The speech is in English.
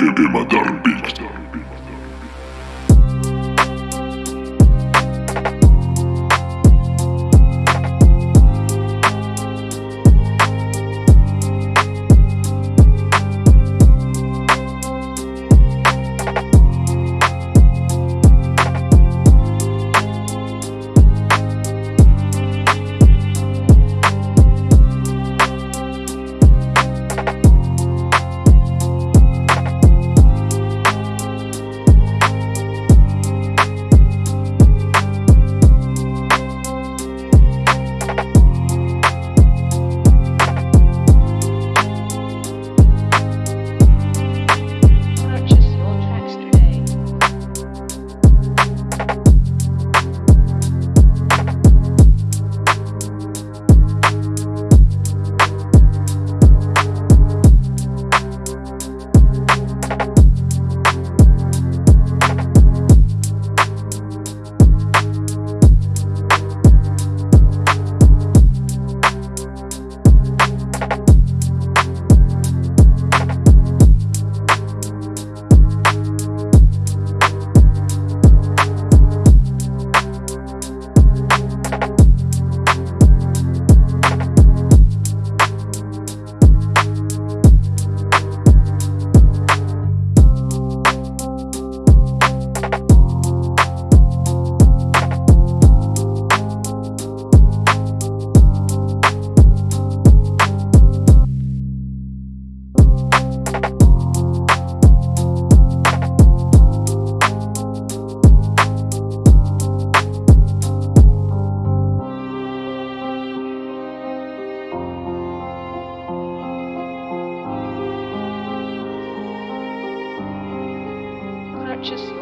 de, de, de, de, Purchase